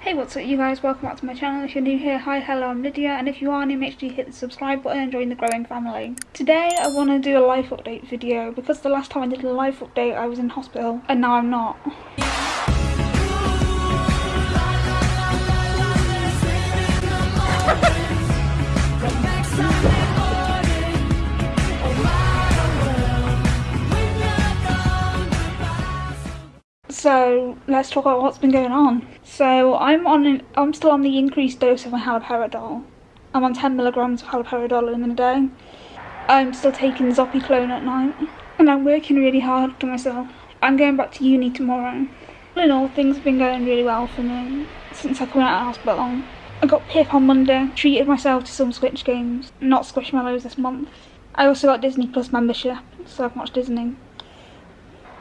Hey what's up you guys, welcome back to my channel. If you're new here, hi, hello, I'm Lydia and if you are new make sure you hit the subscribe button and join the growing family. Today I want to do a life update video because the last time I did a life update I was in hospital and now I'm not. So let's talk about what's been going on. So I'm on an, I'm still on the increased dose of my haloperidol. I'm on 10 milligrams of haloperidol in a day. I'm still taking Zopiclone at night, and I'm working really hard to myself. I'm going back to uni tomorrow. All in all, things have been going really well for me since I come out of hospital. I got PIP on Monday, treated myself to some Switch games, not Squishmallows this month. I also got Disney Plus membership, so I've watched Disney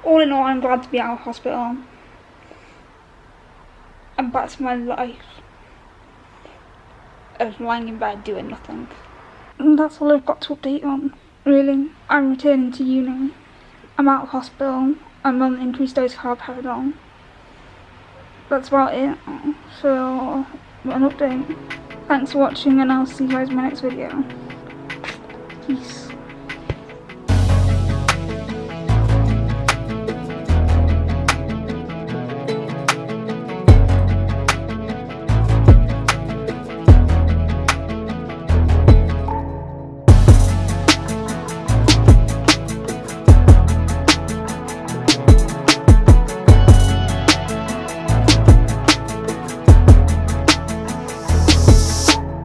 all in all, I'm glad to be out of hospital. I'm back to my life of lying in bed doing nothing. And that's all I've got to update on, really. I'm returning to uni. I'm out of hospital. I'm on increased dose of haloperidol. That's about it for an update. Thanks for watching and I'll see you guys in my next video. Peace.